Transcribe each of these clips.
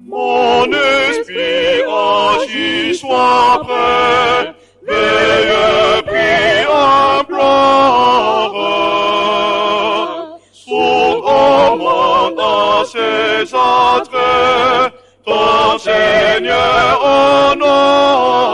Mon esprit agit, sois prêt, veille, prie, implore. Son commande à ses attraits, ton Seigneur honore.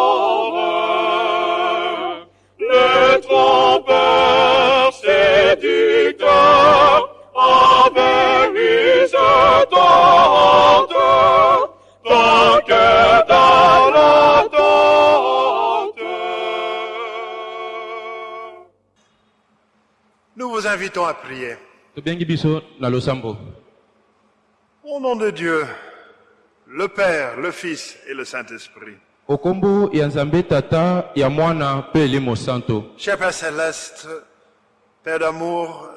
Séducteur tente, dans l'attente. Nous vous invitons à prier. Au nom de Dieu, le Père, le Fils et le Saint-Esprit. Okombo ya nzambe tata ya mwana mpe elimo santo Cher Père Céleste, Père d'amour,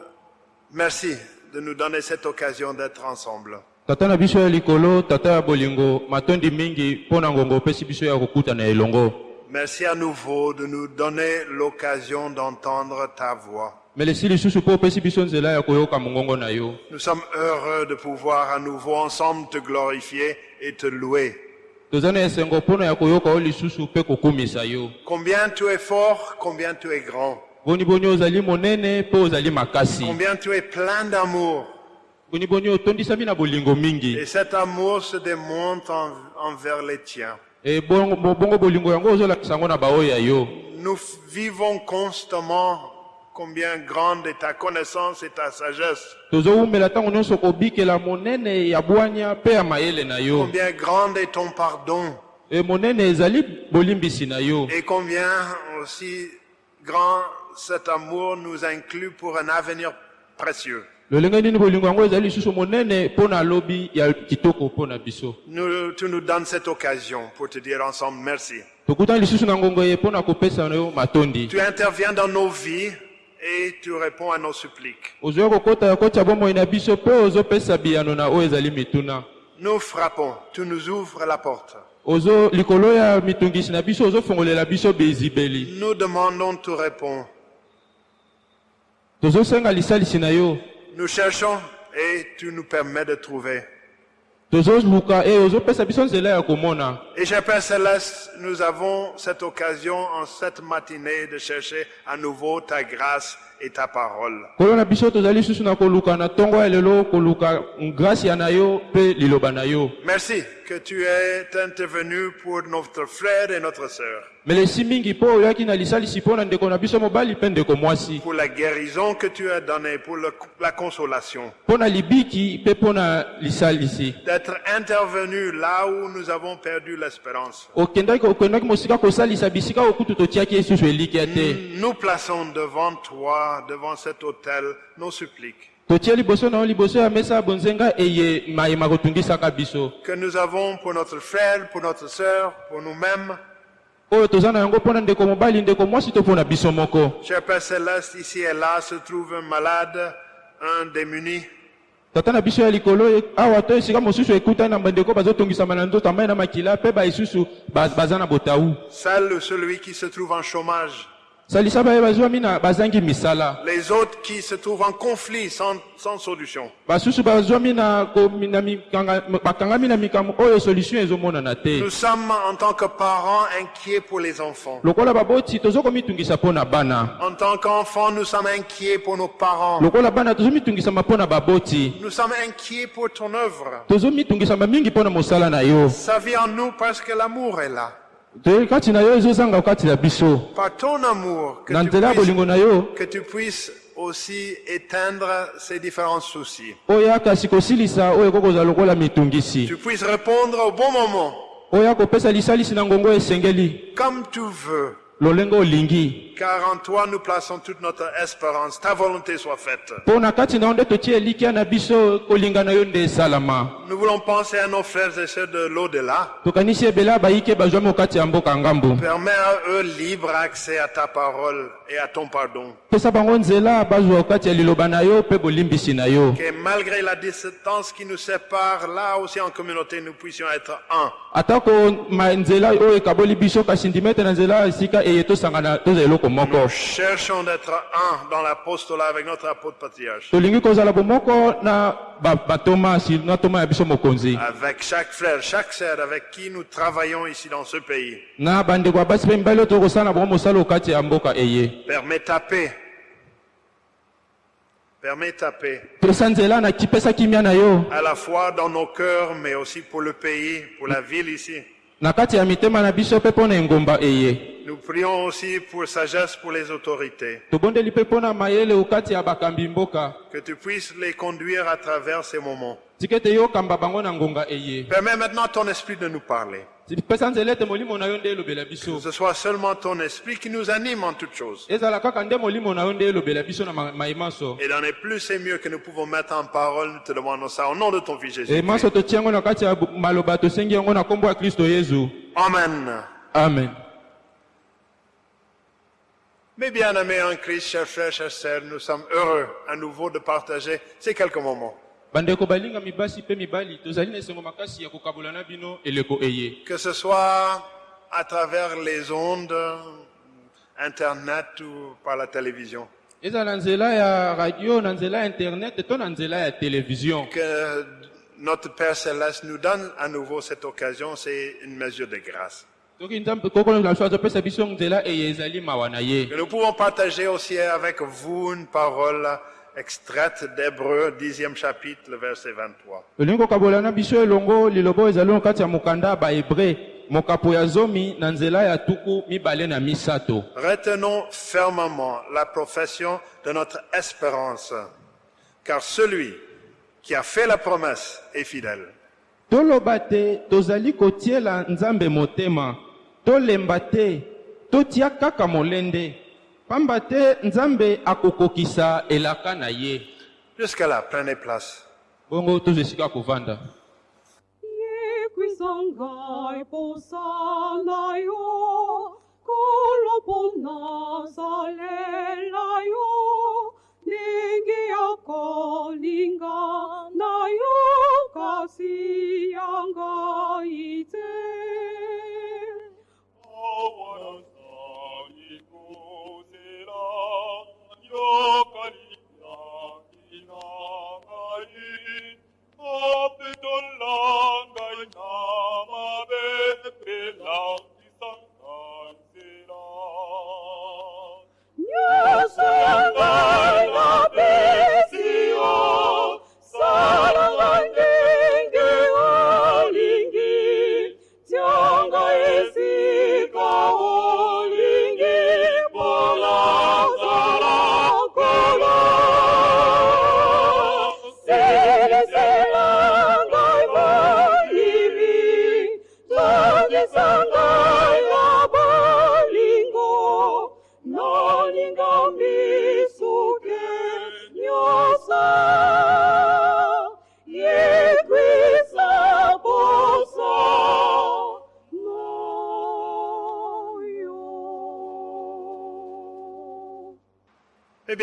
merci de nous donner cette occasion d'être ensemble. tata na biso ya likolo tata ya bolingo matondi mingi mpo na ngongo opesi biso ya kokutana elongo Merci à nouveau de nous donner l'occasion d'entendre ta voix. Nous sommes heureux de pouvoir à nouveau ensemble te glorifier et te louer. Toza na esengo mpona ya koyoka yo lisusu mpe kokumisa yo. Combien tu es fort, combien tu es grand, boni boni ozali monene mpe ozali makasi. Combien tu es plein d'amour. boni boni otondisami na bolingo mingi. Et cet amour se démontre en- envers les tiens. e bongo bo- bongo bolingo yango ozolakisa yango na baoyo ya yo. Nous vivons constamment combien grande est ta connaissance et ta sagesse, combien grande est ton pardon. E et combien aussi grand cet amour nous inclut pour un avenir précieux. Nous, tu nous donnes cette occasion pour te dire ensemble merci. Tu interviens dans nos vies et tu réponds à nos suppliques. Nous frappons, tu nous ouvres la porte. Nous demandons, tu réponds. Nous cherchons et tu nous permets de trouver. Et cher Père Céleste, nous avons cette occasion en cette matinée de chercher à nouveau ta grâce et ta parole. Merci que tu es intervenu pour notre frère et notre sœur, pour la guérison que tu as donnée, pour le- la consolation, d'être intervenu là où nous avons perdu l'espérance. Nous plaçons devant toi, devant cet autel, nos suppliques que nous avons pour notre frère, pour notre sœur, pour nous-mêmes. Cher Père Céleste, ici et là se trouve un malade, un démuni. e- botau Seul celui qui se trouve en chômage. Les autres qui se trouvent en conflit sans, sans solution. Nous sommes en tant que parents inquiets pour les enfants. En tant qu'enfants, nous sommes inquiets pour nos parents. Nous sommes inquiets pour ton œuvre. Ça vient en nous parce que l'amour est là. Te- kati na yo ezozanga kati na biso Par ton amour, que na tu, nzela ya puisses, bolingo na yo aussi éteindre ces différents soucis. Tu puisses répondre au bon moment, comme tu veux. Olingi car en toi nous plaçons toute notre espérance. Ta volonté soit faite. mpo na kati na yo nde totie elikya na biso kolinga na yo nde esalama Nous voulons penser à nos frères et sœurs de l'au-delà. tokanisi ebele bayike bazwami okati ya mboka ngambo Permets à eux libre accès à ta parole et à ton pardon. pesa bango nzela bazwa okati ya liloba na yo mpe bolimbisi na yo Que malgré la distance qui nous sépare, là aussi en communauté, nous puissions être un. atako ma nzela oyo ekaboli biso kasi ndimete na nzela esika Nous cherchons d'être un dans l'apostolat avec notre apôtre patriarche. Avec chaque frère, chaque sœur avec qui nous travaillons ici dans ce pays. Permets ta paix. Permets ta paix. À la fois dans nos cœurs, mais aussi pour le pays, pour la ville ici. Nous prions aussi pour sagesse pour les autorités. Que tu puisses les conduire à travers ces moments. Permets maintenant ton esprit de nous parler. Que ce soit seulement ton esprit qui nous anime en toutes choses. Et dans les plus et mieux que nous pouvons mettre en parole, nous te demandons ça au nom de ton Fils Jésus. emanso totia yango na kati ya bu- maloba tosengi yango na nkombo ya kristo yezu Amen. amen Mes bien-aimés en Christ, chers frères, chers sœurs, nous sommes heureux à nouveau de partager ces quelques moments. Que ce soit à travers les ondes, Internet ou par la télévision. Que notre Père Céleste nous donne à nouveau cette occasion, c'est une mesure de grâce. Que nous pouvons partager aussi avec vous une parole extraite d'Hébreu, dixième chapitre, le verset 23. tolingi kokabola na biso elongo liloba oyo ezali na kati ya mokanda ya bahebre mokapo ya zomi na nzela ya tuku mibale na misato Retenons fermement la profession de notre espérance, car celui qui a fait la promesse est fidèle. tolemba te totia kaka molende. Pamba te nzambe akokokisa elaka na ye. Jusqu'à la prenez place. Bongo tozo esika kovanda. Yekwisangai posana yo kolopona salela yo ndenge ya kolinga na yo kasi ya ngai te Yo soy la bendición, soy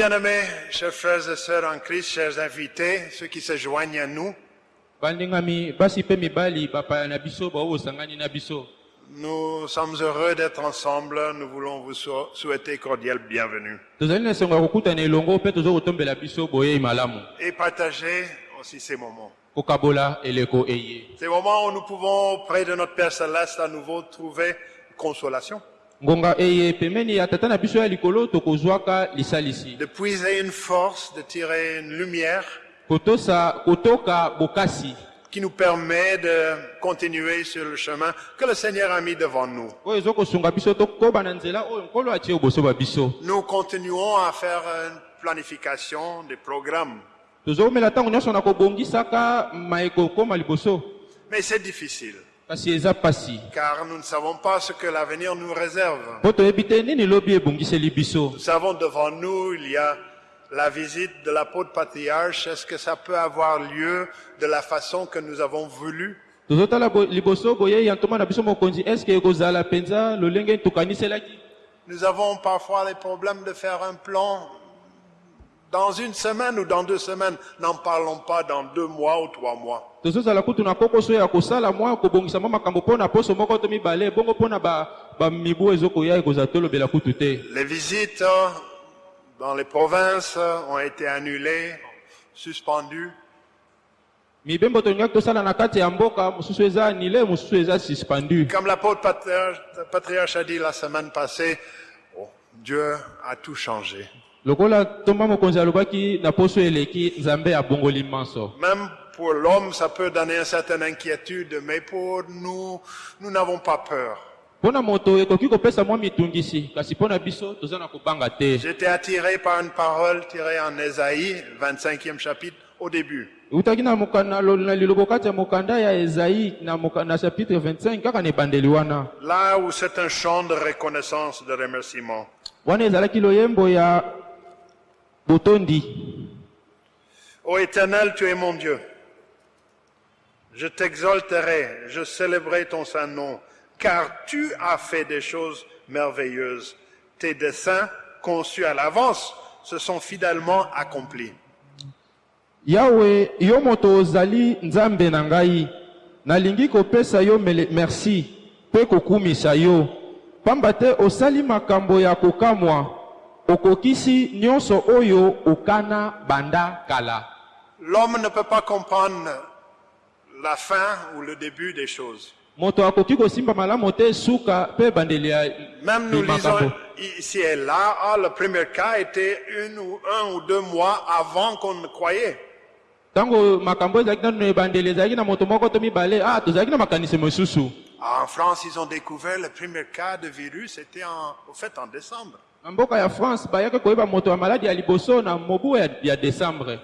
bien-aimés, chers frères et sœurs en Christ, chers invités, ceux qui se joignent à nous, nous sommes heureux d'être ensemble. Nous voulons vous sou- souhaiter cordial bienvenue. Malamu. Et partager aussi ces moments. Ces moments où nous pouvons, auprès de notre Père Céleste, à nouveau trouver consolation, tokozwaka lisalisi. De puiser une force, de tirer une lumière qui nous permet de continuer sur le chemin que le Seigneur a mis devant nous. Nous continuons à faire une planification des programmes, mais c'est difficile. Car nous ne savons pas ce que l'avenir nous réserve. Nous savons devant nous, il y a la visite de l'apôtre patriarche. Est-ce que ça peut avoir lieu de la façon que nous avons voulu? Nous avons parfois les problèmes de faire un plan dans une semaine ou dans deux semaines. N'en parlons pas dans deux mois ou trois mois. tozozala kutu na kokoso ya kosala mwa kobongisa mwa makambo mpo na poso moko to mibale bongo mpo na ba- bamibu ezokoya ekozala tolobela kutu te Les visites euh, dans les provinces euh, ont été annulées, suspendues. mibembo tolingaki tosala na kati ya mboka mosusu eza anile mosusu eza suspendu Comme l'apôtre patriarche, patriarche a dit la semaine passée, oh, Dieu a tout changé. Lokola ntomba mokonzi alobaki na poso eleki nzambe abongoli manso Même pour l'homme, ça peut donner une certaine inquiétude, mais pour nous, nous n'avons pas peur. mpo na moto ekoki kopesa mwa mitungisi kasi mpo na biso toza na kobanga te J'étais attiré par une parole tirée en Ésaïe, 25e chapitre, au début. eutaki na, moka- na, lo- na lilobo kati ya mokanda ya ezai na, moka- na chapitre 25 kaka na ebandeli wana Là où c'est un chant de reconnaissance, de remerciement. wana ezalaki loyembo ya botondi Ô Éternel, tu es mon Dieu. Je t'exalterai, je célébrerai ton saint nom, car tu as fait des choses merveilleuses. Tes desseins, conçus à l'avance, se sont fidèlement accomplis. yawe yo moto ozali nzambe na ngai nalingi kopesa yo mele- merci mpe kokumisa yo pamba te osali makambo ya kokamwa okokisi nyonso oyo okana banda kala L'homme ne peut pas comprendre la fin ou le début des choses. moto akoki kosimba malamu te suka mpe ebandeli ya Même nous lisons ici et là, ah, le premier cas était une ou un ou deux mois avant qu'on ne croyait. ntango makambo ezalaki nano na ebandeli ezalaki na moto moko to mibale ah tozalaki na makanisi mosusu En France, ils ont découvert le premier cas de virus, c'était en, au fait en décembre. Na mboka ya france bayaki koyeba moto ya maladi ya liboso na mobu ya, ya décembre euh,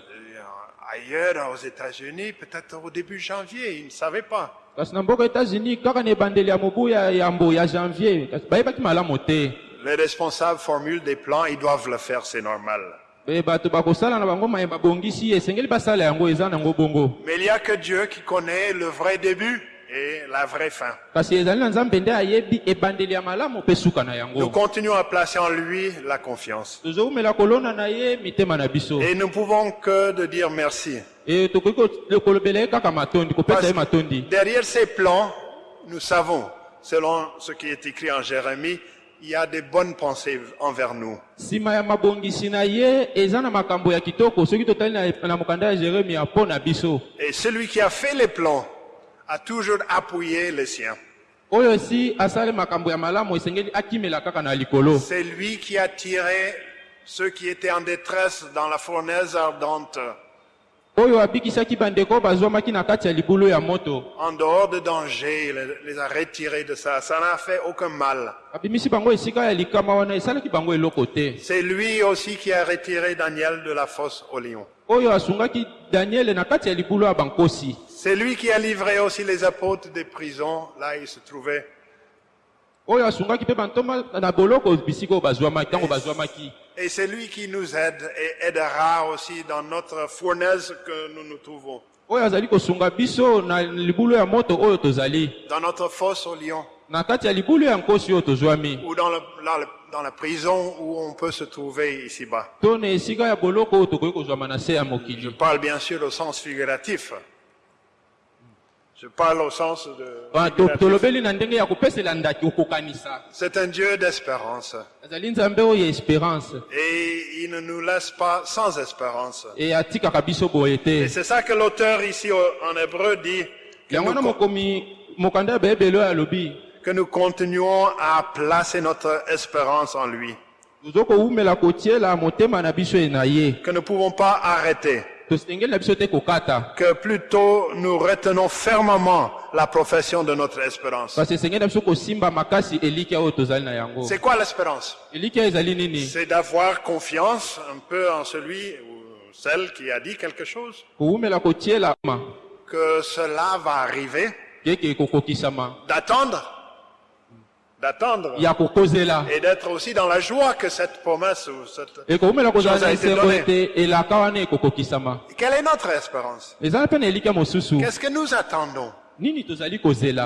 ailleurs, aux États-Unis, peut-être au début janvier, ils ne savaient pas. Les responsables formulent des plans, ils doivent le faire, c'est normal. Mais il n'y a que Dieu qui connaît le vrai début et la vraie fin. Nous continuons à placer en lui la confiance. Et nous pouvons que de dire merci. e Parce derrière ces plans, nous savons, selon ce qui est écrit en Jérémie, il y a des bonnes pensées envers nous. Et celui qui a fait les plans a toujours appuyé les siens. C'est lui qui a tiré ceux qui étaient en détresse dans la fournaise ardente, en dehors de danger, il les- a retirés de ça. Ça n'a fait aucun mal. C'est lui aussi qui a retiré Daniel de la fosse au lion. C'est lui qui a livré aussi les apôtres des prisons, là ils se trouvaient. Et c'est lui qui nous aide et aidera aussi dans notre fournaise que nous nous trouvons, dans notre fosse au lion, ou dans, le- dans le- dans la prison où on peut se trouver ici-bas. Je parle bien sûr au sens figuratif. Je parle au sens de... Ah, C'est un Dieu d'espérance. Et il ne nous laisse pas sans espérance. Et c'est ça que l'auteur ici en hébreu dit, que nous, que continuons à placer notre espérance en lui. Que nous ne pouvons pas arrêter. Que plutôt nous retenons fermement la profession de notre espérance. C'est quoi l'espérance C'est d'avoir confiance un peu en celui ou celle qui a dit quelque chose, que cela va arriver, d'attendre, d'attendre et d'être aussi dans la joie que cette promesse ou cette... Chose a été donnée. Quelle est notre espérance? Qu'est-ce que nous attendons?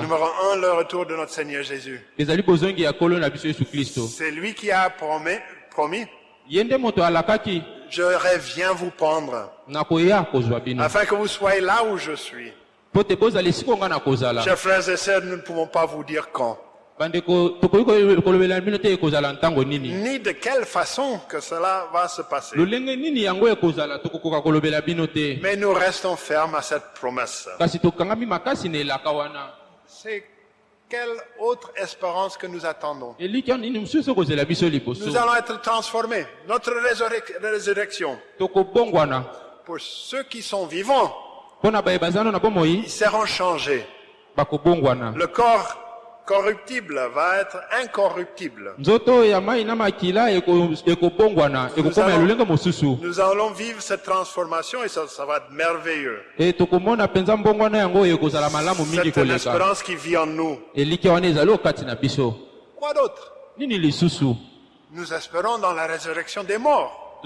Numéro un, le retour de notre Seigneur Jésus. C'est lui qui a promis, promis. Je reviens vous prendre. Afin que vous soyez là où je suis. Chers frères et sœurs, nous ne pouvons pas vous dire quand, ni de quelle façon que cela va se passer? te? Mais nous restons fermes à cette promesse. C'est quelle autre espérance que nous attendons? Nous allons être transformés. Notre résurrec- résurrection, pour ceux qui sont vivants, ils seront changés. Le corps corruptible va être incorruptible. ya allons- Nous allons vivre cette transformation et ça, ça va être merveilleux. C'est une espérance qui vit en nous. Quoi d'autre? Nous espérons dans la résurrection des morts.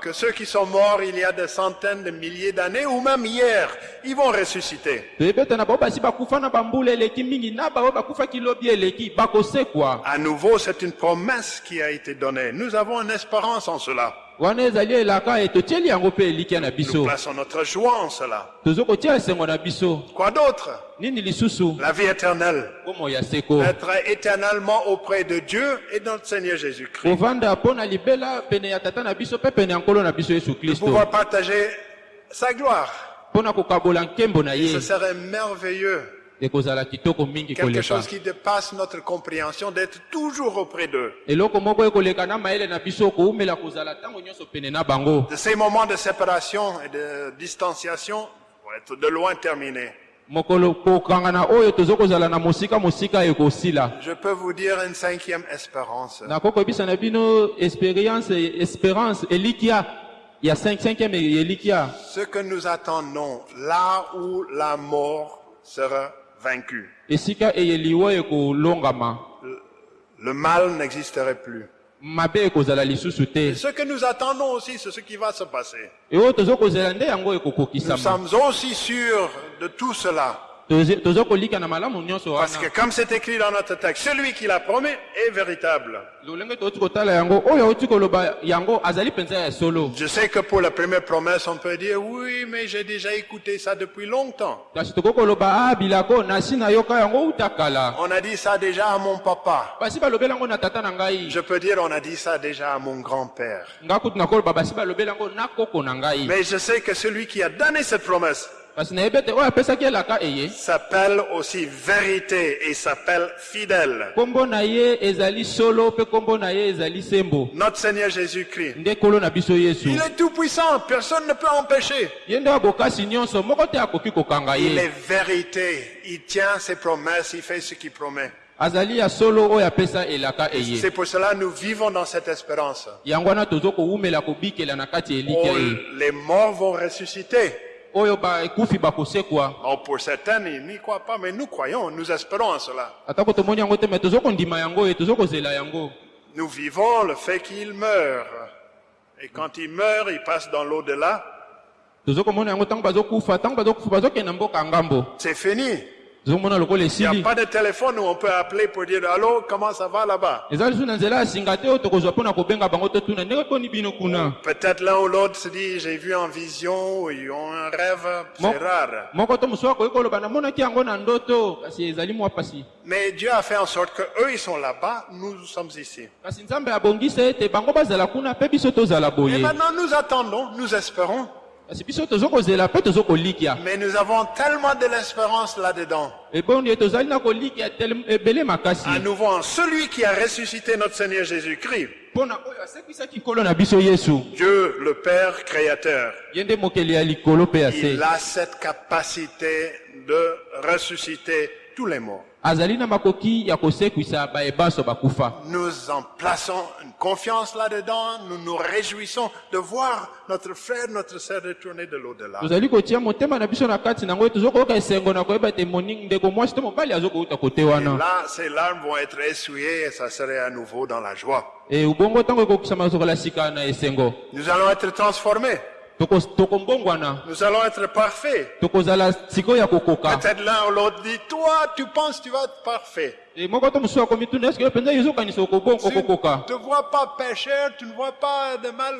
Que ceux qui sont morts il y a des centaines de milliers d'années ou même hier, ils vont ressusciter. À nouveau, c'est une promesse qui a été donnée. Nous avons une espérance en cela. Nous plaçons notre joie en cela. Quoi d'autre? La vie éternelle. Être éternellement auprès de Dieu et de notre Seigneur Jésus-Christ. De pouvoir partager sa gloire. na Ce serait merveilleux. Quelque chose qui dépasse notre compréhension d'être toujours auprès d'eux. De ces moments de séparation et de distanciation vont être de loin terminés. ekosila Je peux vous dire une cinquième espérance. nakokoyebisa na bino expérience espérance elikya ya 5 5e elikya Ce que nous attendons, là où la mort sera eyeliwa ekolongama Le mal n'existerait plus. Et ce que nous attendons aussi, c'est ce qui va se passer. Nous sommes aussi sûrs de tout cela. Parce que comme c'est écrit dans notre texte, celui qui l'a promis est véritable. Je sais que pour la première promesse, on peut dire, oui, mais j'ai déjà écouté ça depuis longtemps. ah On a dit ça déjà à mon papa. Je peux dire, on a dit ça déjà à mon grand-père. Mais je sais que celui qui a donné cette promesse s'appelle aussi vérité et s'appelle fidèle. Notre Seigneur Jésus-Christ. Il est tout puissant, personne ne peut empêcher. Il est vérité, il tient ses promesses, il fait ce qu'il promet. C'est pour cela que nous vivons dans cette espérance. Oh, les morts vont ressusciter. Bon, pour certains, ils n'y croient pas, mais nous croyons, nous espérons en cela. yango Nous vivons le fait qu'il meurt. Et quand il meurt, il passe dans l'au-delà. C'est fini. Il n'y a pas de téléphone où on peut appeler pour dire Allô, comment ça va là-bas? Peut-être l'un ou l'autre se dit J'ai vu en vision ou ils ont un rêve. C'est rare. Mais Dieu a fait en sorte que eux ils sont là-bas, nous sommes ici. Et maintenant nous attendons, nous espérons. Mais nous avons tellement de l'espérance là-dedans. makasi À nouveau, en celui qui a ressuscité notre Seigneur Jésus-Christ, Dieu le Père créateur. Il a cette capacité de ressusciter tous les morts. Nous en plaçons une confiance là-dedans. Nous nous réjouissons de voir notre frère, notre sœur retourner de l'au-delà. là, ces larmes vont être essuyées et ça serait à nouveau dans la joie. Nous allons être transformés. Nous allons être parfaits. Peut-être l'un ou l'autre dit, toi, tu penses que tu vas être parfait. Tu ne te vois pas pécheur, tu ne vois pas de mal.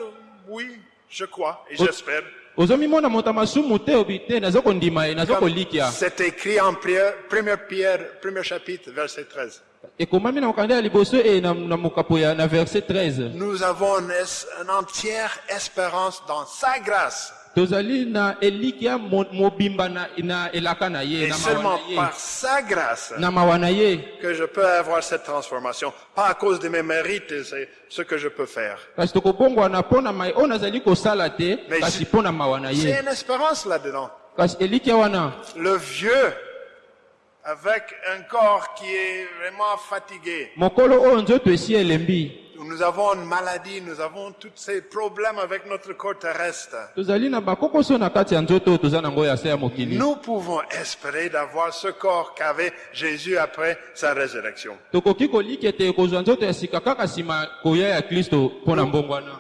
Oui, je crois et j'espère. C'est écrit en prière, première Pierre, premier chapitre, verset 13. Ekomami na mokanda ya liboso na, na mokapo ya na verset 13 Nous avons une, entière espérance dans sa grâce. Et seulement par sa grâce que je peux avoir cette transformation. Pas à cause de mes mérites, c'est ce que je peux faire. Mais J'ai une espérance là-dedans. Le vieux, avec un corps qui est vraiment fatigué. Nous avons une maladie, nous avons tous ces problèmes avec notre corps terrestre. Nous pouvons espérer d'avoir ce corps qu'avait Jésus après sa résurrection.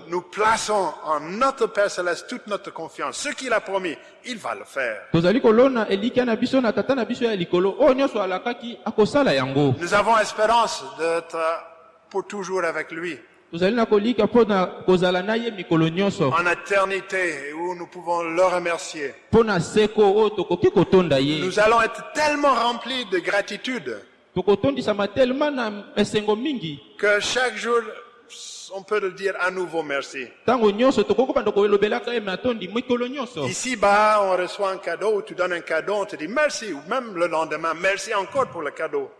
Nous plaçons en notre Père Céleste toute notre confiance. Ce qu'il a promis, il va le faire. Nous avons espérance d'être pour toujours avec lui. En éternité, où nous pouvons le remercier. Nous allons être tellement remplis de gratitude que chaque jour, on peut le dire à nouveau merci. Ici-bas, on reçoit un cadeau, tu donnes un cadeau, on te dit merci, ou même le lendemain, merci encore pour le cadeau.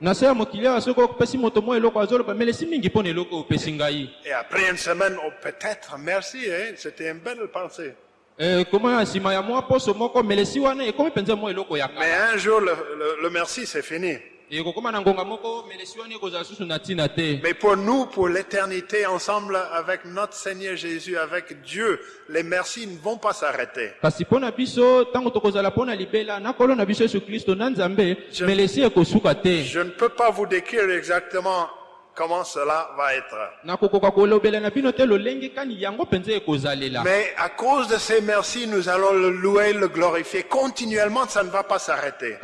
Et après une semaine, oh, peut-être merci, hein, c'était une belle pensée. Eh, Mais un jour, le, le- le merci, c'est fini. Mais pour nous, pour l'éternité, ensemble avec notre Seigneur Jésus, avec Dieu, les merci ne vont pas s'arrêter. Je- Je ne peux pas vous décrire exactement comment cela va être. Mais à cause de ces merci, nous allons le louer, le glorifier continuellement, ça ne va pas s'arrêter.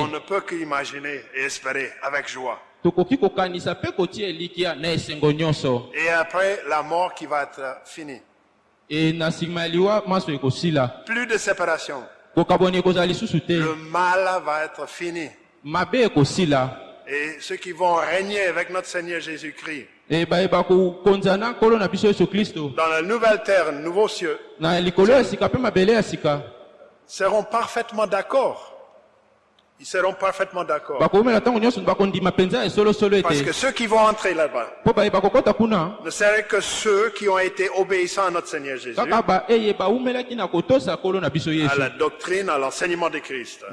On ne peut qu'imaginer et espérer avec joie. Et après, la mort qui va être finie. Plus de séparation. Le mal va être fini. Et ceux qui vont régner avec notre Seigneur Jésus-Christ. E na biso yesu kristo dans la nouvelle terre, nouveaux cieux, seront parfaitement d'accord. Ils seront parfaitement d'accord. Parce que ceux qui vont entrer là-bas ne seraient que ceux qui ont été obéissants à notre Seigneur Jésus, à la doctrine, à l'enseignement de Christ.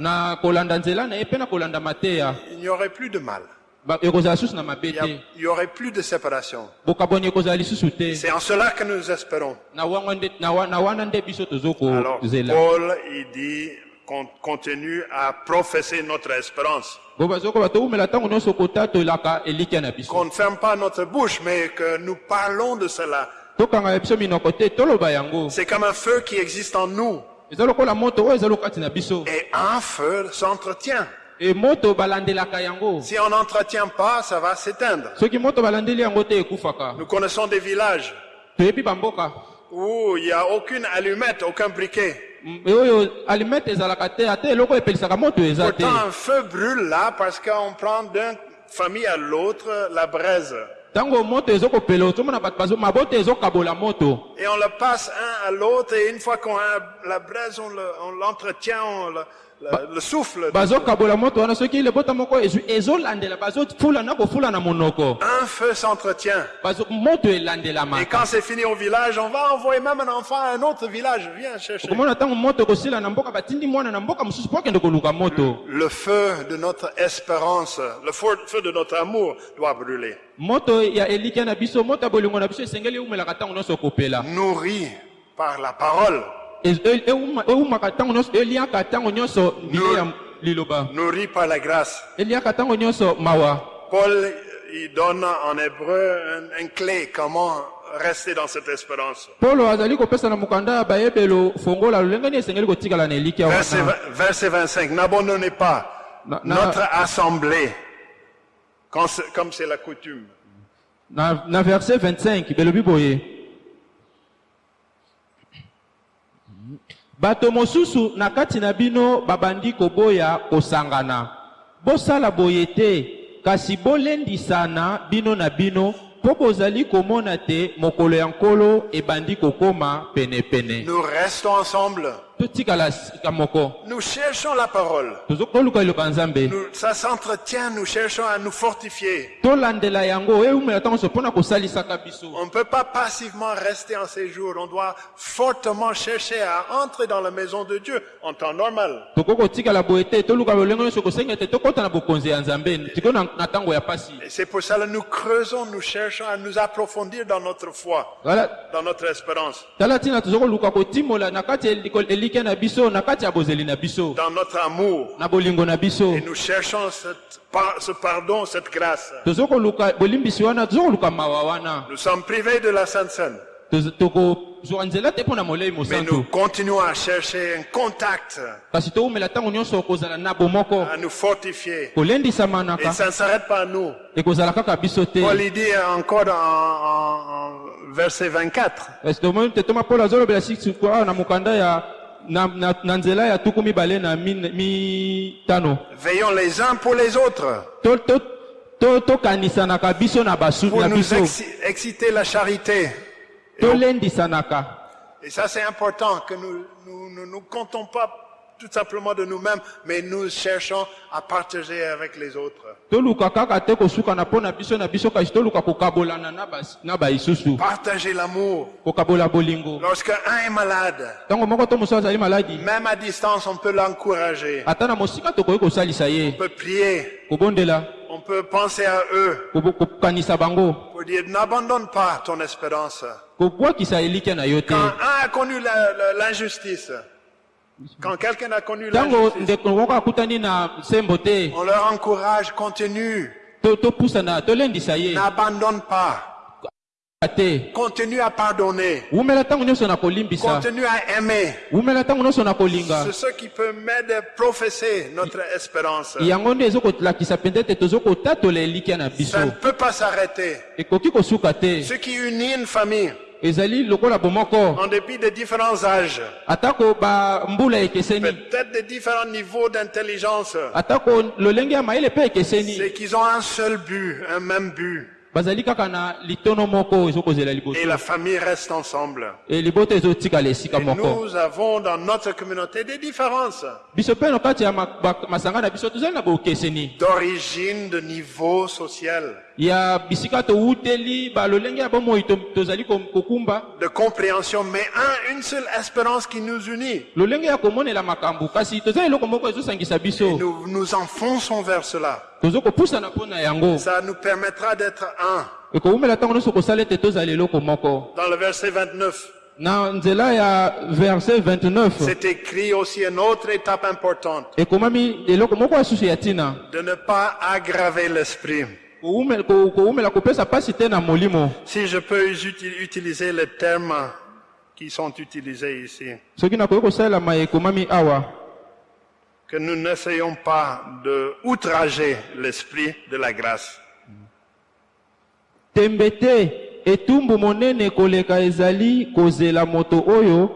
Il n'y aurait plus de mal. Il n'y aurait plus de séparation. C'est en cela que nous espérons. Alors, Paul, il dit, continue à professer notre espérance. Qu'on ne ferme pas notre bouche, mais que nous parlons de cela. C'est comme un feu qui existe en nous. Et un feu s'entretient. Si on n'entretient pas, ça va s'éteindre. Nous connaissons des villages où il n'y a aucune allumette, aucun briquet. Pourtant, un feu brûle là parce qu'on prend d'une famille à l'autre la braise. Et on le passe un à l'autre et une fois qu'on a la braise, on l'entretient, on le- le, le souffle. Un feu s'entretient. Et quand c'est fini au village, on va envoyer même un enfant à un autre village. Viens chercher. moto Le feu de notre espérance, le feu de notre amour doit brûler. okopela Nourri par la parole, Nourri par la grâce. Paul, il donne en hébreu un, un clé comment rester dans cette espérance. Verset, verset 25, n'abandonnez pas Na- na- notre assemblée, comme c'est la coutume. na verset 25 bato mosusu na kati na bino babandi koboya kosangana bosala boye te kasi bolendisana bino na bino mpo bozali komona te mokolo ya nkolo ebandi kokoma penepene Nous restons ensemble. Nous cherchons la parole. Nous- ça s'entretient, nous cherchons à nous fortifier. biso On ne peut pas passivement rester en séjour. On doit fortement chercher à entrer dans la maison de Dieu en temps normal. Et c'est pour cela que nous creusons, nous cherchons à nous approfondir dans notre foi, dans notre espérance, dans notre amour. Et nous cherchons cette ce pardon, cette grâce. Nous sommes privés de la Sainte Seine, mais nous continuons à chercher un contact, à nous fortifier. Et ça ne s'arrête pas à nous. Paul dit encore en, en- en verset 24, Veillons les uns pour les autres, pour nous exciter la charité. tolendisanaka Et ça c'est important que nous nous, nous, nous comptons pas tout simplement de nous-mêmes, mais nous cherchons à partager avec les autres. Partager l'amour. kokabola bolingo. Lorsque un est malade, même à distance, on peut l'encourager. On peut prier, on peut penser à eux. Pour dire n'abandonne pas ton espérance. Quand un a connu l'injustice, quand quelqu'un a connu sembo te. on leur encourage, continue, n'abandonne pas, continue à pardonner, continue à aimer. C'est ce qui peut m'aider à professer notre espérance. Ça ne peut pas s'arrêter. Ce qui unit une famille, en dépit des différents âges, peut-être des différents niveaux d'intelligence, c'est qu'ils ont un seul but, un même but. Et la famille reste ensemble. Et nous avons dans notre communauté des différences. D'origine, de niveau social, ya bisika towuteli balolenge ya bomoi to- tozali ko- kokumba de compréhension, mais un, une seule espérance qui nous unit. lolenge ya komonela makambo kasi toza eloko moko ezosangisa biso Nous nous enfonçons vers cela. tozokopusana mpo na yango Ça nous permettra d'être un. ekowumela ntango nyonso kosala ete tozala eloko moko Dans le verset 29, na nzela ya verset 29 c'est écrit aussi une autre étape importante, ekomami eloko moko ya susu ya ntina de ne pas aggraver l'esprit. Si je peux uti- utiliser les termes qui sont utilisés ici, que nous n'essayons pas de outrager l'esprit de la grâce. tembe te etumbu monene koleka ezali kozela moto oyo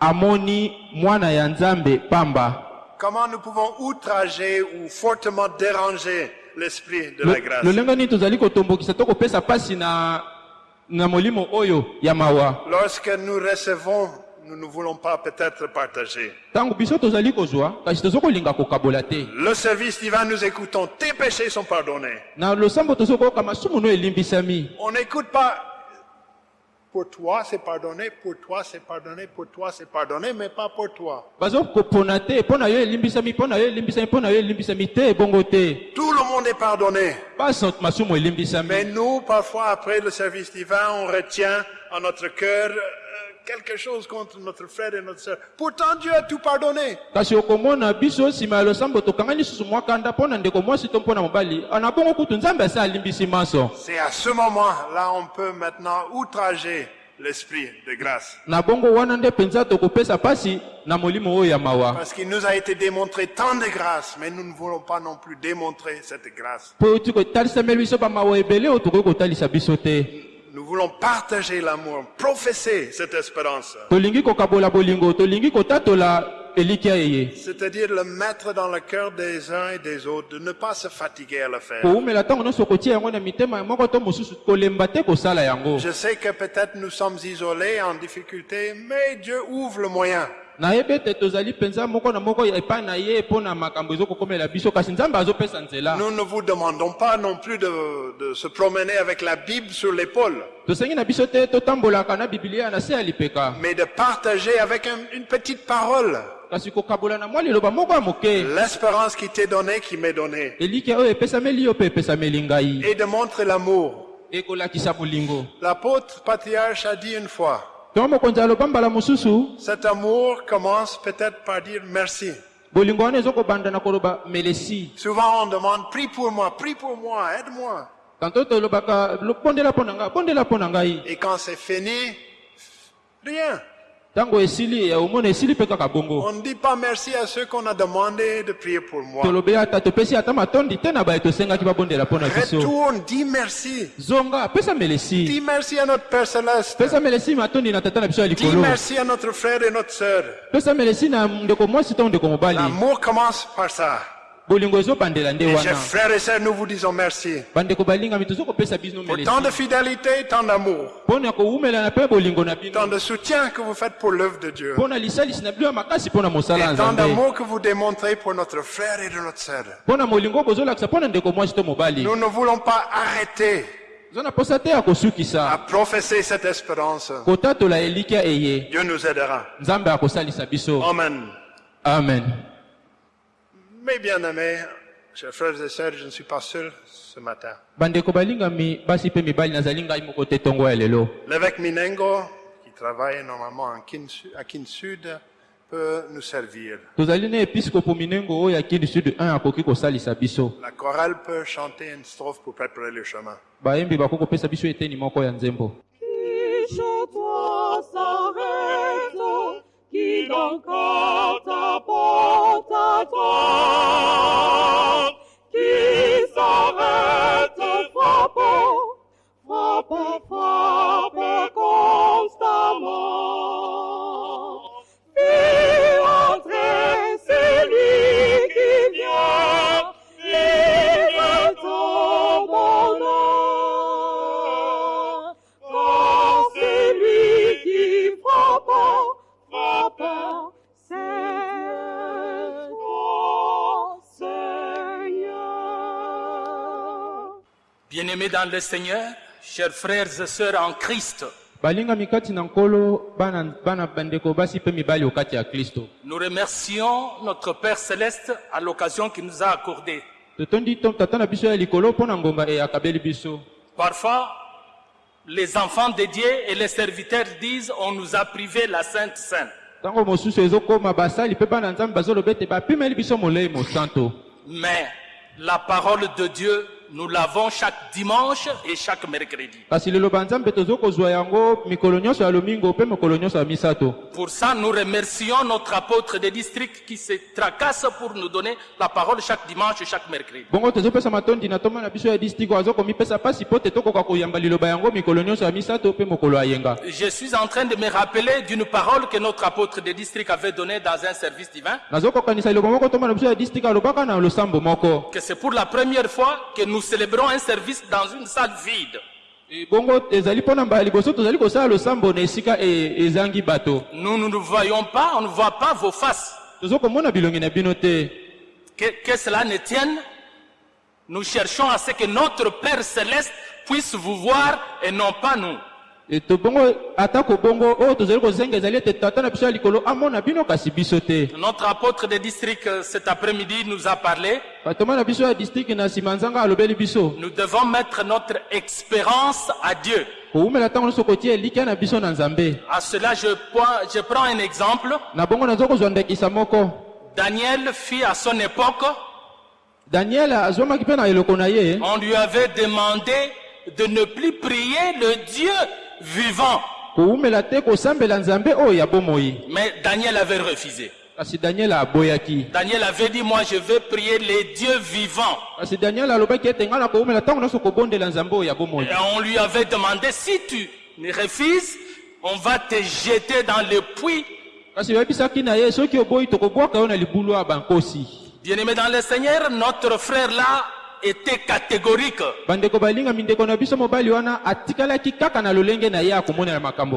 amoni mwana ya nzambe pamba. Comment nous pouvons outrager ou fortement déranger l'esprit de la grâce lolenge nini tozali kotombokisa to kopesa mpasi na, na molimo oyo ya mawa Lorsque nous recevons nous ne voulons pas peut-être partager. ntango biso tozali kozwa kasi toza kolinga kokabola te Le service divin, nous écoutons, tes péchés sont pardonnés. na losambo toza koyoka masumu no elimbisami On n'écoute pas, pour toi c'est pardonné, pour toi c'est pardonné, pour toi c'est pardonné, mais pas pour toi. Tout le monde est pardonné. Mais nous, parfois, après le service divin, on retient en notre cœur quelque chose contre notre frère et notre sœur. Pourtant, Dieu a tout pardonné. C'est à ce moment-là, on peut maintenant outrager l'esprit de grâce. Parce qu'il nous a été démontré tant de grâce, mais nous ne voulons pas non plus démontrer cette grâce. Nous voulons partager l'amour, professer cette espérance. C'est-à-dire le mettre dans le cœur des uns et des autres, de ne pas se fatiguer à le faire. Je sais que peut-être nous sommes isolés, en difficulté, mais Dieu ouvre le moyen. Nous ne vous demandons pas non plus de, de se promener avec la Bible sur l'épaule, mais de partager avec un- une petite parole. L'espérance qui t'est donnée, qui m'est donnée, et de montrer l'amour. L'apôtre patriarche a dit une fois, cet amour commence peut-être par dire merci. Souvent on demande, prie pour moi, prie pour moi, aide-moi. tanto tolobaka "Lo- bondela mpo na ngai bondela mpo na ngai Et quand c'est fini, rien. Eh, On ne dit pas merci à ceux qu'on a demandé de prier pour moi. Retourne, dis merci. Dis merci à notre Père Céleste. Dis merci à notre frère et notre sœur. L'amour commence par ça. Bolingo ezobandela nde Et chers wana frères et sœurs, nous vous disons merci. bandeko balingami tozokopesa bino Pour melesi tant de fidélité, tant d'amour, mpo na kowumelana mpe bolingo na bino tant de soutien que vous faites pour l'œuvre de Dieu. mpo na lisalisi na bino ya makasi mpo na mosala ya Et tant nzambe d'amour que vous démontrez pour notre frère et de notre sœur. mpo na molingo bozolakisa mpo na ndeko mwasi to mobali Nous ne voulons pas arrêter oza na posa te ya à kosukisa professer cette espérance. kotatola elikya eye Dieu nous aidera. nzambe akosalisa biso Amen. amen Mes bien-aimés, chers frères et sœurs, je ne suis pas seul ce matin. L'évêque Minengo, qui travaille normalement à Kin Sud, peut nous servir. tozali na episkopo minengo oyo ya kindi sud 1 akoki kosalisa biso La chorale peut chanter une strophe pour préparer le chemin. Qui qui encore t'apporte à toi, qui Bien-aimés dans le Seigneur, chers frères et sœurs en Christ, nous remercions notre Père céleste à l'occasion qu'il nous a accordée. e Parfois, les enfants de Dieu et les serviteurs disent on nous a privé la Sainte Sainte. Mais la parole de Dieu, nous l'avons chaque dimanche et chaque mercredi. Pour ça, nous remercions notre apôtre de district qui se tracasse pour nous donner la parole chaque dimanche et chaque mercredi. Je suis en train de me rappeler d'une parole que notre apôtre de district avait donnée dans un service divin, que c'est pour la première fois que nous célébrons un service dans une salle vide. E Nous, nous ne voyons pas, on ne voit pas vos faces. Que, que cela ne tienne, nous cherchons à ce que notre Père céleste puisse vous voir et non pas nous. E to bongo atako bongo oyo tozali kozenga ezali ete tata na biso ya likolo amona bino kasi biso te. Notre apôtre de district euh, cet après-midi nous a parlé. batoma na biso ya district na nsima nzanga alobeli biso. Nous devons mettre notre espérance à Dieu. kowumela ntango nyonso kotia elikya na biso na nzambe. À cela, je prends, je prends un exemple. na bongo naza kozwa ndakisa moko. Daniel fit à son époque, daniel azwamaki mpe na eloko na ye. On lui avait demandé de ne plus prier le Dieu vivant. Mais Daniel avait refusé. daniel avait dit, moi je vais prier les dieux vivants. Et on lui avait demandé, si tu ne refuses, on va te jeter dans le puits. bankosi Bien-aimé dans le Seigneur, notre frère là était catégorique.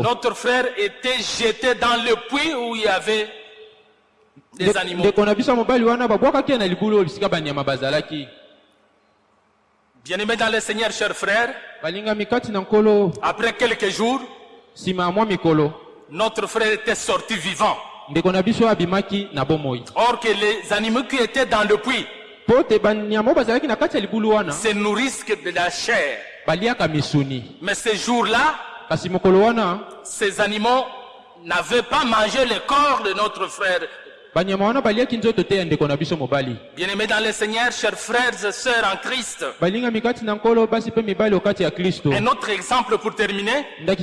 Notre frère était jeté dans le puits où il y avait des animaux. ndeko na biso mobali wana babwakaki ye na libulu oyo bisika banyama bazalaki Bien-aimé dans le Seigneur, chers frères, après quelques jours, notre frère était sorti vivant. Or que les animaux qui étaient dans le puits se nourrissent que de la chair. Mais ce jour-là, kasi mokolo wana ces animaux n'avaient pas mangé le corps de notre frère. Mobali. Bien-aimés dans le Seigneur, chers frères et sœurs en Christ, un autre exemple pour terminer, les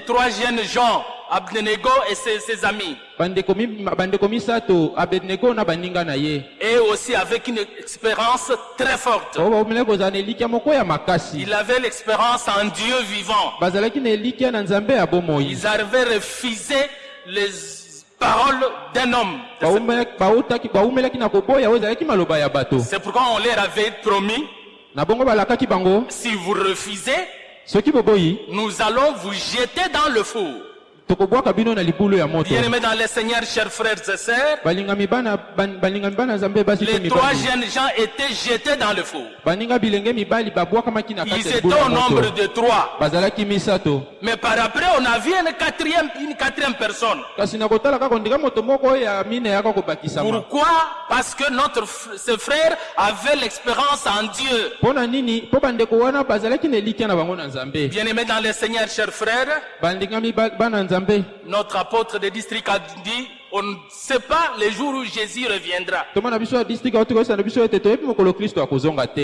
trois jeunes gens, Abdenego et ses, ses amis, abednego et aussi avec une expérience très forte. Ils avaient l'expérience en Dieu vivant. Ils avaient refusé les paroles d'un homme. C'est pourquoi on leur avait promis, si vous refusez, nous allons vous jeter dans le four. Tokobwaka bino na libulu ya moto. Bien-aimés dans le Seigneur, chers frères et sœurs, balingami bana ban- balingami bana nzambe basi mpe les trois jeunes gens étaient jetés dans le four. baninga bilenge mibali babwakamaki na Ils kati étaient au nombre de trois. bazalaki misato. Mais par après, on a vu une quatrième, une quatrième personne. kasi na kotala kaka ndika moto moko oyo ya mine yaka kobakisama Pourquoi? Parce que notre ce frère avait l'expérience en Dieu. mpo na nini? Mpo bandeko wana bazalaki na elikya na bango na nzambe Bien-aimés dans le Seigneur, chers frères, balingami ba- bana nzambe notre apôtre de district a dit, on ne sait pas le jour où Jésus reviendra.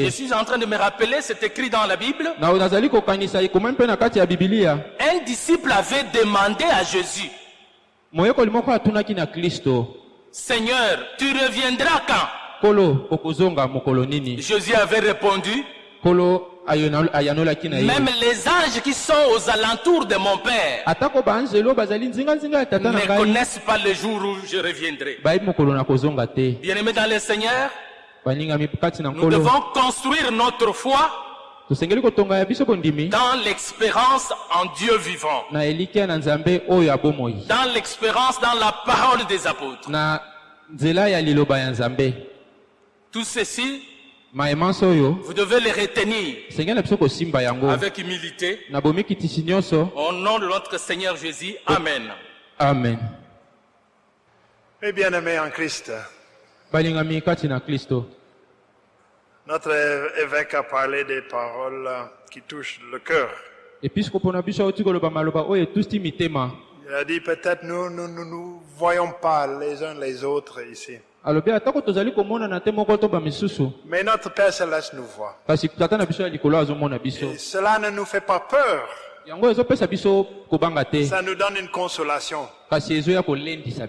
Je suis en train de me rappeler, c'est écrit dans la Bible, un disciple avait demandé à Jésus, Seigneur, tu reviendras quand? Jésus avait répondu, même les anges qui sont aux alentours de mon Père ne connaissent pas le jour où je reviendrai. Bien-aimés dans le Seigneur, nous devons construire notre foi dans l'expérience en Dieu vivant, dans l'expérience dans la parole des apôtres. Tout ceci, vous devez les retenir avec humilité au nom de notre Seigneur Jésus. Amen. amen Mes bien-aimés en Christ, balingami kati na kristo notre évêque a parlé des paroles qui touchent le cœur. Il a dit peut-être nous ne nous, nous, nous voyons pas les uns les autres ici. Mais notre Père Céleste nous voit. Et cela ne nous fait pas peur. Ça nous donne une consolation.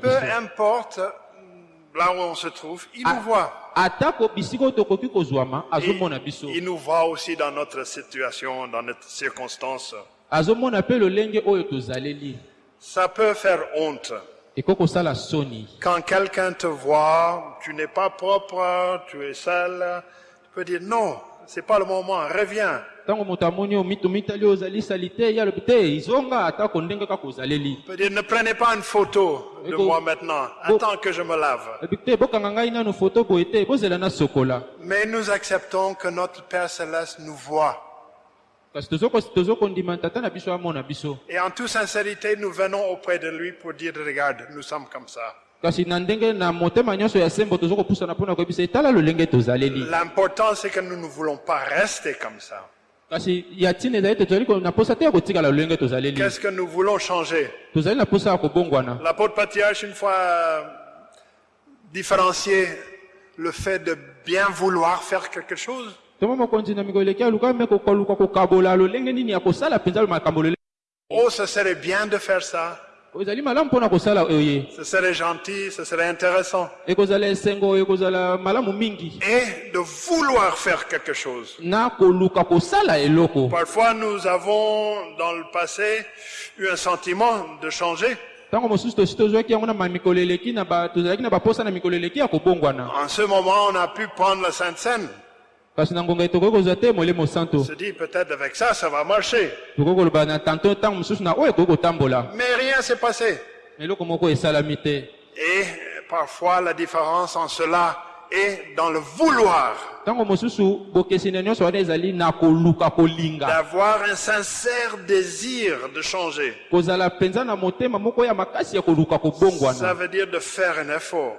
Peu importe là où on se trouve, il nous voit. biso Il nous voit aussi dans notre situation, dans notre circonstance. Ça peut faire honte. Quand quelqu'un te voit, tu n'es pas propre, tu es sale, tu peux dire non, c'est pas le moment, reviens. Il peut dire, ne prenez pas une photo de moi maintenant. Attends que je me lave. Mais nous acceptons que notre Père Céleste nous voit. Et en toute sincérité, nous venons auprès de lui pour dire, regarde, nous sommes comme ça. L'important, c'est que nous ne voulons pas rester comme ça. Qu'est-ce que nous voulons changer? L'apôtre Patriarche, une fois euh, différencié le fait de bien vouloir faire quelque chose, oh, ce serait bien de faire ça, kosala oye ce serait gentil, ce serait intéressant. Et de vouloir faire quelque chose. Parfois, nous avons, dans le passé, eu un sentiment de changer. En ce moment, on a pu prendre la Sainte Seine. Se dit, peut-être avec ça, ça va marcher. Mais rien s'est passé. Et parfois, la différence en cela est dans le vouloir. D'avoir un sincère désir de changer. Ça veut dire de faire un effort.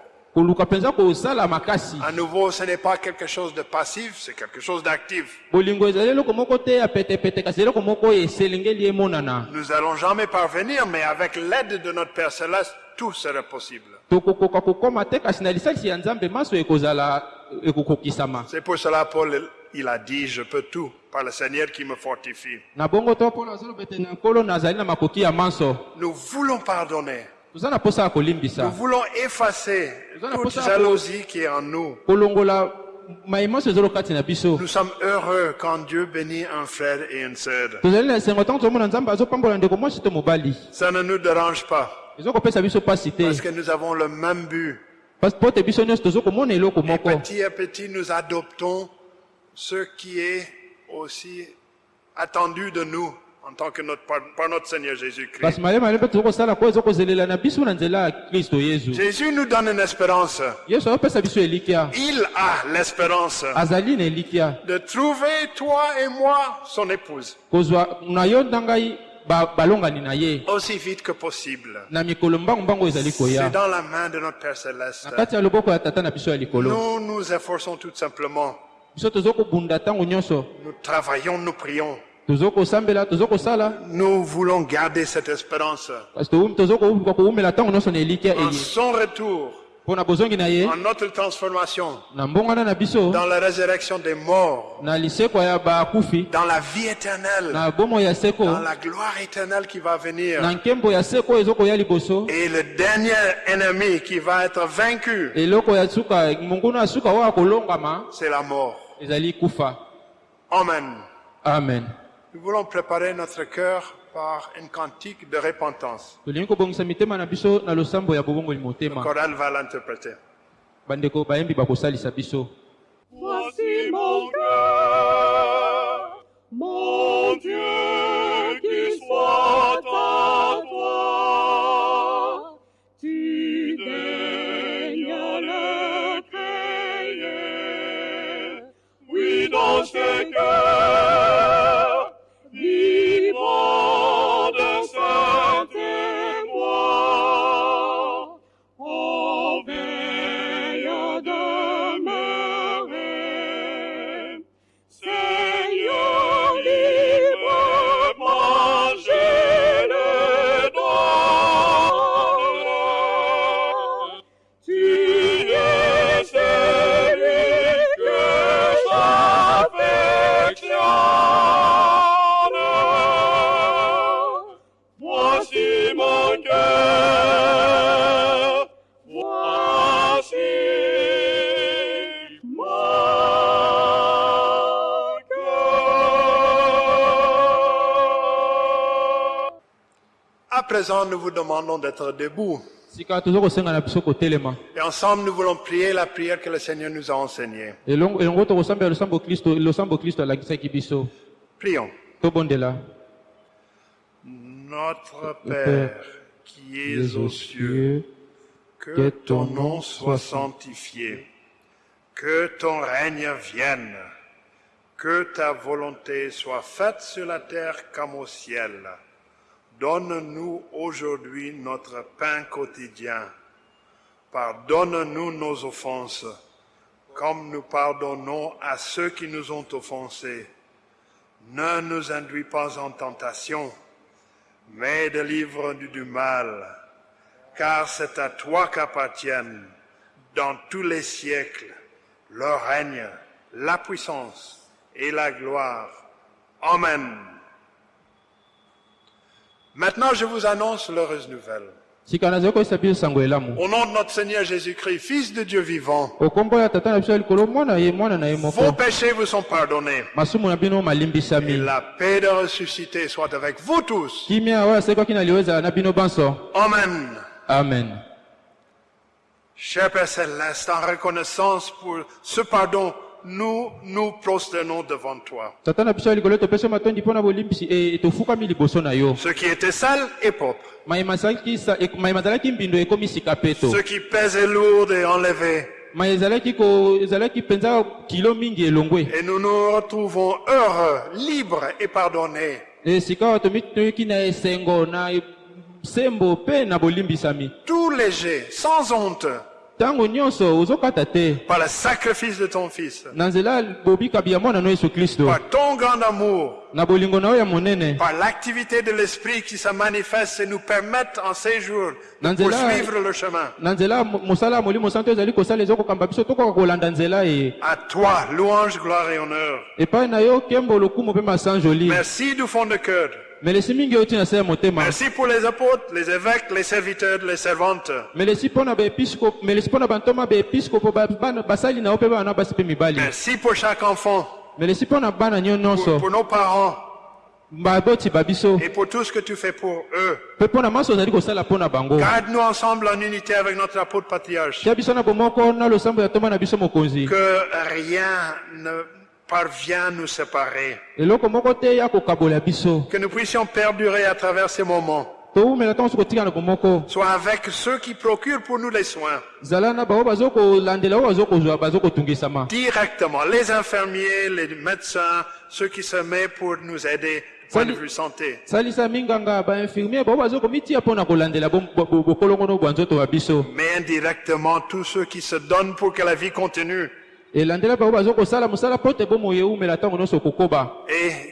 À nouveau, ce n'est pas quelque chose de passif, c'est quelque chose d'actif. Nous n'allons jamais parvenir, mais avec l'aide de notre Père Céleste, tout sera possible. C'est pour cela Paul, il a dit, je peux tout par le Seigneur qui me fortifie. Nous voulons pardonner. Nous voulons effacer toute jalousie qui est en nous. Nous sommes heureux quand Dieu bénit un frère et une sœur. Ça ne nous dérange pas, parce que nous avons le même but. Et petit à petit, nous adoptons ce qui est aussi attendu de nous en tant que notre, par, par notre Seigneur Jésus-Christ. Jésus nous donne une espérance. Il a l'espérance de trouver toi et moi son épouse aussi vite que possible. C'est dans la main de notre Père Céleste. Nous nous efforçons tout simplement. Nous travaillons, nous prions. Nous voulons garder cette espérance. En son retour, en notre transformation, dans la résurrection des morts, dans la vie éternelle, dans la gloire éternelle qui va venir. Et le dernier ennemi qui va être vaincu, c'est la mort. Amen. amen Nous voulons préparer notre cœur par une cantique de repentance. Le choral va l'interpréter. Voici mon cœur, mon Dieu, qui soit à toi. Tu daignes le créer, oui, dans ce cœur, présent, nous vous demandons d'être debout. Et ensemble, nous voulons prier la prière que le Seigneur nous a enseignée. Prions. Notre Père, qui es aux cieux, que ton nom soit sanctifié, que ton règne vienne, que ta volonté soit faite sur la terre comme au ciel. Donne-nous aujourd'hui notre pain quotidien. Pardonne-nous nos offenses, comme nous pardonnons à ceux qui nous ont offensés. Ne nous induis pas en tentation, mais délivre-nous du mal, car c'est à toi qu'appartiennent, dans tous les siècles, le règne, la puissance et la gloire. Amen. Maintenant, je vous annonce l'heureuse nouvelle. Au nom de notre Seigneur Jésus-Christ, Fils de Dieu vivant, vos péchés vous sont pardonnés. Et la paix de ressuscité soit avec vous tous. Amen. amen Cher Père Céleste, en reconnaissance pour ce pardon, nous nous prosternons devant toi. e yo. Ceux qui étaient sales et sa- e- ceux qui et ezalaki mpenza kilo mingi elongwe. Et nous nous retrouvons heureux, libres et pardonnés. e e- Tout léger, sans honte, par le sacrifice de ton Fils, par ton grand amour, par l'activité de l'Esprit qui se manifeste et nous permettent en ces jours de poursuivre le chemin. e. À toi, louange, gloire et honneur. Merci du fond de cœur. Motema Merci pour les apôtres, les évêques, les serviteurs, les servantes. Merci pour chaque enfant, pour, pour nos parents. Et pour tout ce que tu fais pour eux. Garde-nous ensemble en unité avec notre apôtre patriarche. Que rien ne parvient à nous séparer. Que nous puissions perdurer à travers ces moments. Soit avec ceux qui procurent pour nous les soins. Directement. Les infirmiers, les médecins, ceux qui se mettent pour nous aider point de vue santé. Mais indirectement, tous ceux qui se donnent pour que la vie continue. Et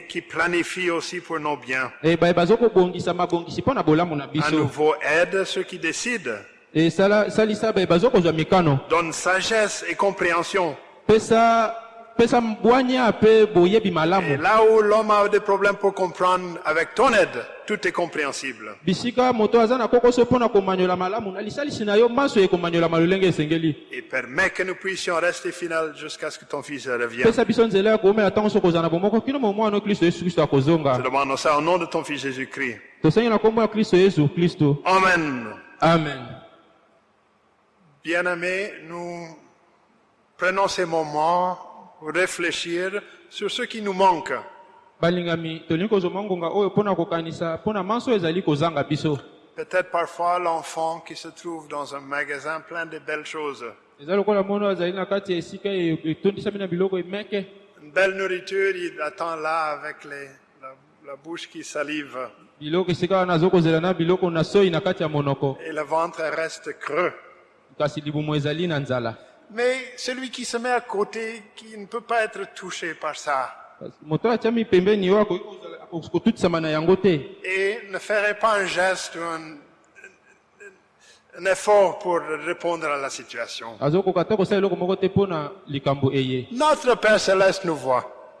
qui planifie aussi pour nos biens. e na bolamu na À nouveau, aide ceux qui décident. e bazokozwa mikano Donne sagesse et compréhension. Et là où l'homme a des problèmes pour comprendre, avec ton aide, tout est compréhensible. Et permet que nous puissions rester fidèles jusqu'à ce que ton Fils revienne. Je demande ça au nom de ton Fils Jésus-Christ. Amen. amen Bien-aimés, nous prenons ces moments réfléchir sur ce qui nous manque. Peut-être parfois l'enfant qui se trouve dans un magasin plein de belles choses. e- biloko emeke Une belle nourriture, il attend là avec les, la, la bouche qui salive et le ventre reste creux. Mais celui qui se met à côté, qui ne peut pas être touché par ça, et ne ferait pas un geste ou un, un effort pour répondre à la situation. Notre Père Céleste nous voit.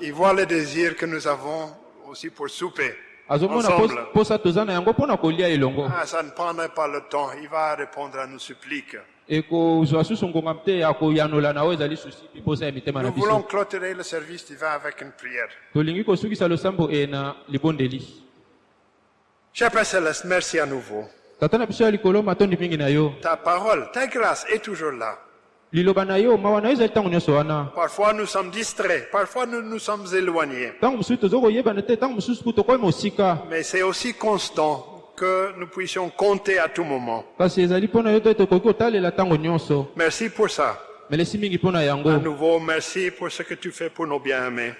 Il voit le désir que nous avons aussi pour souper. azomona posa yango kolia elongo Ah, ça ne prendrait pas le temps. Il va répondre à nos suppliques. Nous voulons clôturer le service divin avec une prière. Cher Père Céleste, merci à nouveau. Ta parole, ta grâce est toujours là. Parfois nous sommes distraits, parfois nous nous sommes éloignés. Mais c'est aussi constant que nous puissions compter à tout moment. Merci pour ça. À nouveau, merci pour ce que tu fais pour nos bien-aimés.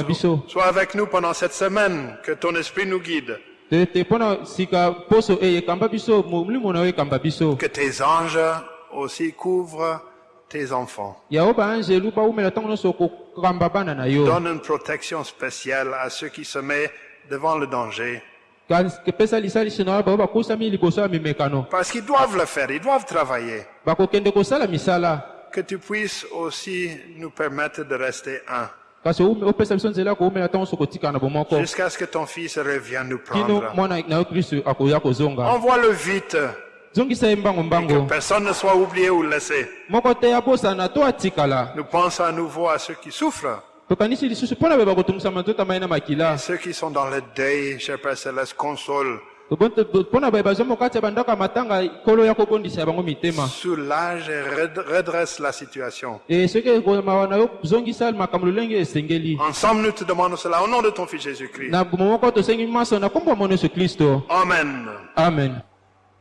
e- Sois avec nous pendant cette semaine, que ton esprit nous guide, e biso que tes anges aussi couvrent tes enfants. Donne une protection spéciale à ceux qui se mettent devant le danger. Parce qu'ils doivent le faire, ils doivent travailler. misala Que tu puisses aussi nous permettre de rester un. Jusqu'à ce que ton fils revienne nous prendre. Envoie-le vite, que personne ne soit oublié ou laissé. Nous pensons à nouveau à ceux qui souffrent, ceux qui sont dans le deuil, cher Père Céleste, console, soulage et red- redresse la situation. Ensemble, nous te demandons cela au nom de ton Fils Jésus-Christ. Amen. amen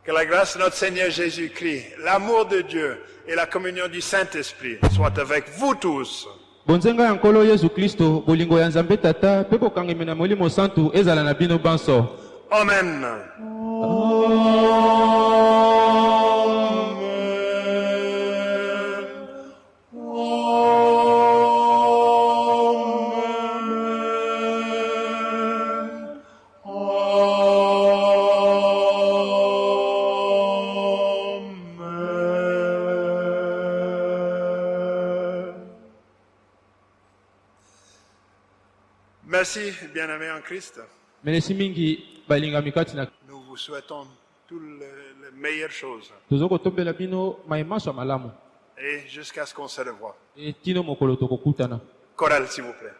Que la grâce de notre Seigneur Jésus-Christ, l'amour de Dieu et la communion du Saint-Esprit soient avec vous tous. Bonzenga ya nkolo yesu kristo bolingo ya nzambe tata mpe bokangemi na molimo santu ezala na bino banso Amen. Merci, bien-aimés en Christ. Nous vous souhaitons toutes les, les meilleures choses et jusqu'à ce qu'on se revoie. Chorale, s'il vous plaît.